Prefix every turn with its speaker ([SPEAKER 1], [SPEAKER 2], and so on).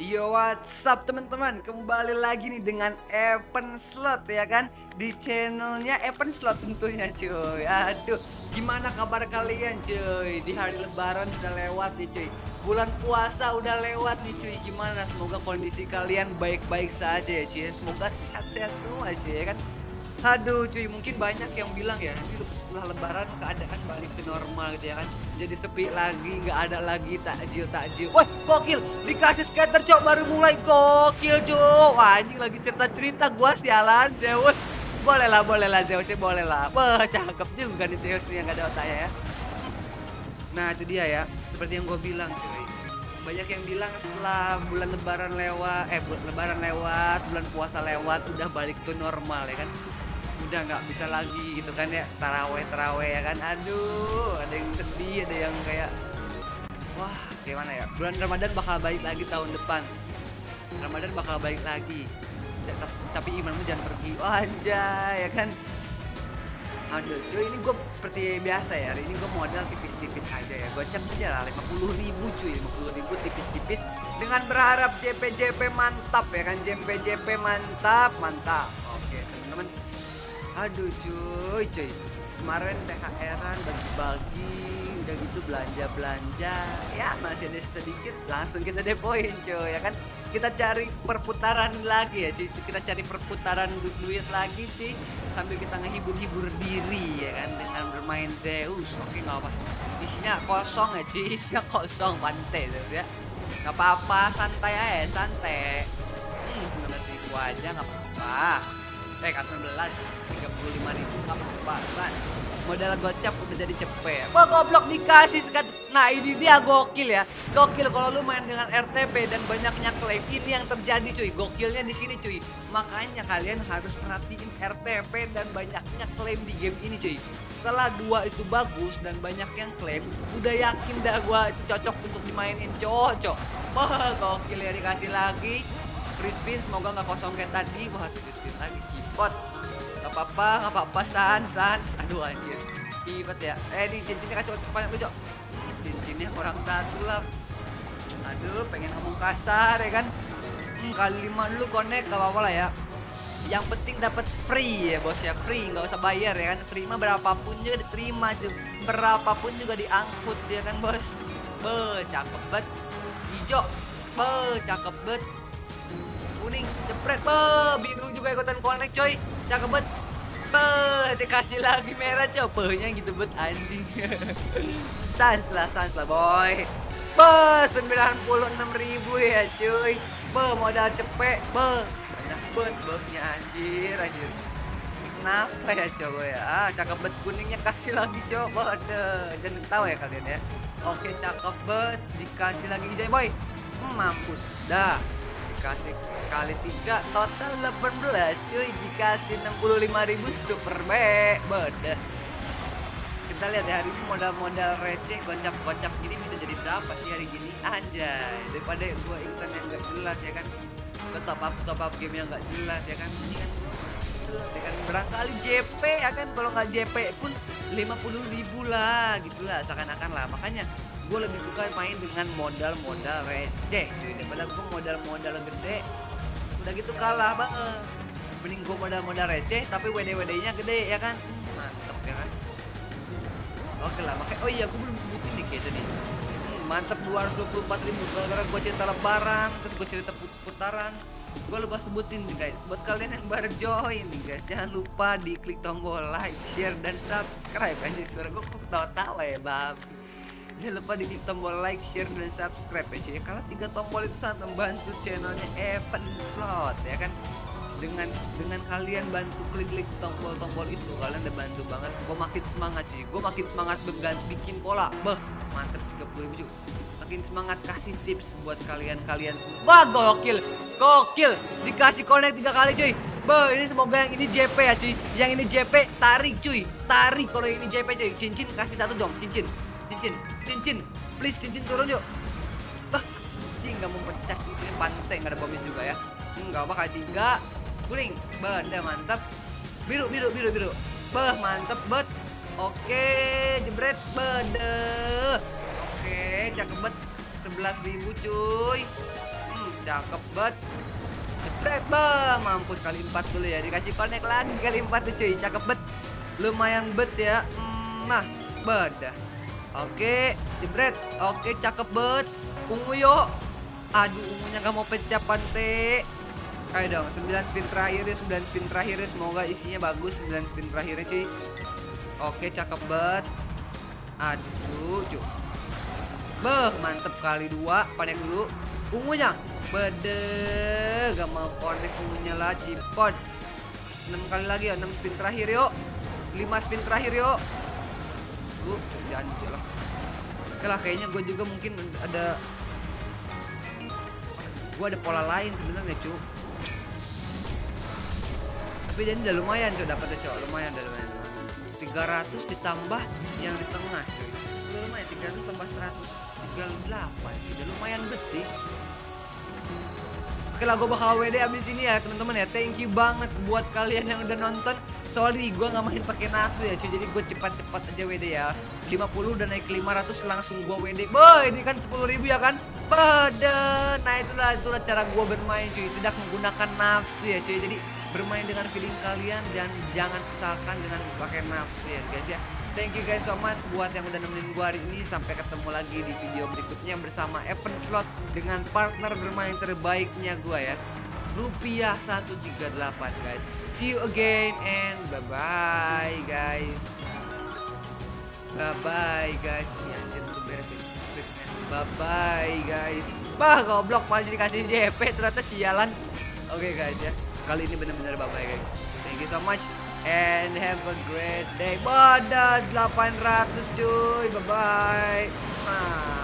[SPEAKER 1] Yo what's up teman-teman? Kembali lagi nih dengan Evan Slot ya kan? Di channelnya Evan Slot tentunya cuy. Aduh gimana kabar kalian cuy? Di hari lebaran sudah lewat nih cuy. Bulan puasa udah lewat nih cuy. Gimana? Semoga kondisi kalian baik-baik saja ya cuy. Semoga sehat-sehat semua cuy ya kan Aduh cuy mungkin banyak yang bilang ya nanti setelah lebaran keadaan balik ke normal gitu ya kan. Jadi sepi lagi nggak ada lagi takjil takjil Wah gokil! Dikasih skater cok baru mulai. Gokil cok! Wah anjing lagi cerita-cerita gua sialan Zeus. Boleh lah boleh lah Zeus ya boleh lah Wah cakep juga nih Zeus nih yang gak ada otaknya ya. Nah itu dia ya seperti yang gue bilang cuy. Banyak yang bilang setelah bulan lebaran lewat eh bulan lebaran lewat bulan puasa lewat udah balik ke normal ya kan udah nggak bisa lagi gitu kan ya taraweh taraweh ya kan. Aduh ada yang sedih ada yang kayak wah gimana ya? Bulan ramadan bakal balik lagi tahun depan. Ramadan bakal balik lagi. Tapi imanmu jangan pergi. Oh anjay ya kan? Aduh cuy ini gue seperti biasa ya hari ini gue modal tipis-tipis aja ya. Gue cek aja lah 50 ribu cuy. 50 ribu tipis-tipis Dengan berharap JP-JP mantap ya kan? JP-JP mantap mantap. Oke teman-teman Aduh cuy cuy. Kemarin THR-an bagi-bagi Udah gitu belanja-belanja. Ya masih ada sedikit langsung kita depoin cuy ya kan? Kita cari perputaran lagi ya cuy. Kita cari perputaran duit lagi cuy sambil kita ngehibur-hibur diri ya kan? Dengan bermain Zeus. Oke nggak apa isinya kosong ya cuy. Isinya kosong pantai ya. Nggak apa-apa santai aja santai. Hmm, 19 ribu aja nggak apa-apa eh kan 19 35 ribu nggak apa-apa. Sans modal gocap udah jadi cepet. Wah goblok dikasih sekat. Nah ini dia gokil ya. Gokil kalau lu main dengan RTP dan banyaknya klaim. Ini yang terjadi cuy. Gokilnya di sini cuy. Makanya kalian harus perhatiin RTP dan banyaknya klaim di game ini cuy. Setelah dua itu bagus dan banyak yang klaim udah yakin dah gua itu cocok untuk dimainin cocok. Wah gokil ya dikasih lagi free spin semoga nggak kosong kayak tadi. Wah free spin lagi cipot Gak apa-apa, gak apa-apa. San, Sans Aduh anjir. Ribet ya. Eh ini cincinnya kasih banyak lu Cok Cincinnya kurang satu lah. Aduh pengen ngomong kasar ya kan? Hmm, Kali lima dulu connect gak apa-apa lah ya. Yang penting dapat free ya bos ya. Free nggak usah bayar ya kan? Free mah berapapun juga diterima berapapun juga diangkut ya kan bos? Be cakep bet hijau be cakep bet kuning jepret. Be biru juga ikutan connect coy. Cakep bet. Be dikasih lagi merah coy. Nya gitu bet anjing. Sans lah sans lah boy. Be 96 ribu ya cuy. Be modal cepet be. Banyak bet be anjir anjir. Kenapa ya coba ya ah cakep bet kuningnya kasih lagi coba deh jangan tahu ya kalian ya? Oke cakep bet dikasih lagi hijau boy. Hmm, mampus dah dikasih kali tiga total 18 cuy. Dikasih 65.000 super beda kita lihat ya hari ini modal-modal receh gocap-gocap gini bisa jadi berapa sih hari gini? Aja daripada gua ikutan yang gak jelas ya kan? Gua top up top up game yang gak jelas ya kan? Ini kan ya kan? Barangkali JP ya kan? Kalau nggak JP pun 50 ribu lah gitulah seakan-akan lah. Makanya gue lebih suka main dengan modal-modal receh cuy. Daripada gue modal-modal gede udah gitu kalah banget. Mending gue modal-modal receh tapi WD-WD nya gede ya kan? Mantep ya kan? Oke lah makanya oh iya gue belum sebutin nih kayak tadi. Hmm, mantep 224 ribu. Gara-gara gue cerita lebaran terus gue cerita put putaran. Gue lupa sebutin nih guys. Buat kalian yang baru join nih guys jangan lupa di klik tombol like share dan subscribe. Anjir suara gue kok ketawa-tawa ya babi jangan lupa di tombol like share dan subscribe ya cuy karena tiga tombol itu sangat membantu channelnya Evan Slot ya kan? Dengan dengan kalian bantu klik-klik tombol-tombol itu kalian udah bantu banget. Gue makin semangat cuy gue makin semangat berganti bikin pola. Beh mantep 30 ribu cuy makin semangat kasih tips buat kalian-kalian wah gokil. Gokil. Dikasih connect tiga kali cuy. Be, ini semoga yang ini JP ya cuy. Yang ini JP tarik cuy. Tarik kalau ini JP cuy. Cincin kasih satu dong cincin cincin cincin. Please cincin turun yuk. Bah cincin nggak mau pecah. Cincinnya pantai nggak ada bomnya juga ya. Nggak apa kali tiga kuning benda mantap. Biru biru biru biru. Bah mantap bet. Oke jebret benda. Oke cakep bet. 11.000 cuy. Hmm, cakep bet. Jebret bah. Mampus kali empat dulu ya. Dikasih connect lagi kali empat tuh cuy. Cakep bet. Lumayan bet ya. Hmm, nah beda oke jebret oke cakep bet ungu yuk aduh ungunya gak mau pecah pante Ayo dong, 9 spin terakhir ya, 9 spin terakhir ya. Semoga isinya bagus 9 spin terakhir ya, cuy. Oke, cakep banget. Aduh, cuy. Beh, mantep kali dua. Panek dulu. Ungunya. Bede, gak mau connect ungunya lah, cipot. 6 kali lagi ya, 6 spin terakhir yuk. 5 spin terakhir yuk. Gue janji lah. Oke lah, kayaknya gue juga mungkin ada gue ada pola lain sebenarnya cuy tapi jadi udah lumayan cuy dapetnya cuy lumayan udah lumayan. 300 ditambah yang di tengah cuy udah lumayan 300 tambah 138 cuy udah lumayan bet sih. Oke lah gue bakal WD abis ini ya teman-teman ya. Thank you banget buat kalian yang udah nonton Sorry gue gak main pakai nafsu ya cuy. Jadi gue cepat-cepat aja WD ya. 50 udah naik ke 500 langsung gue WD Boy ini kan 10 ribu ya kan? Pada Nah itulah itulah cara gue bermain cuy. Tidak menggunakan nafsu ya cuy. Jadi bermain dengan feeling kalian Dan jangan sesalkan dengan pakai nafsu ya guys ya. Thank you guys so much buat yang udah nemenin gue hari ini. Sampai ketemu lagi di video berikutnya bersama Evan Slot Dengan partner bermain terbaiknya gue ya Rupiah 138 guys See you again and bye bye guys Bye bye guys Ini anjir belum beres ya Bye bye guys Bah goblok malah dikasih JP ternyata sialan Oke guys ya Kali ini bener-bener bye bye guys Thank you so much and have a great day. Badan 800 cuy. Bye bye. Ah.